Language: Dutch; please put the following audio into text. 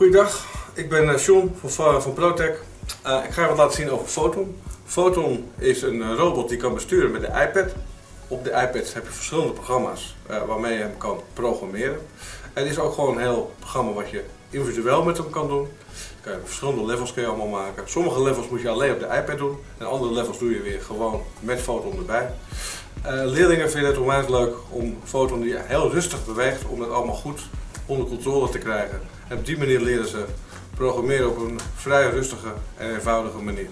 Goeiedag, ik ben uh, John van, van Protec. Uh, ik ga je wat laten zien over Photon. Photon is een uh, robot die kan besturen met de iPad. Op de iPad heb je verschillende programma's waarmee je hem kan programmeren. Het is ook gewoon een heel programma wat je individueel met hem kan doen. Kan je verschillende levels kun je allemaal maken. Sommige levels moet je alleen op de iPad doen en andere levels doe je weer gewoon met Photon erbij. Leerlingen vinden het onwijs leuk om Photon die heel rustig beweegt, om dat allemaal goed onder controle te krijgen. En op die manier leren ze programmeren op een vrij rustige en eenvoudige manier.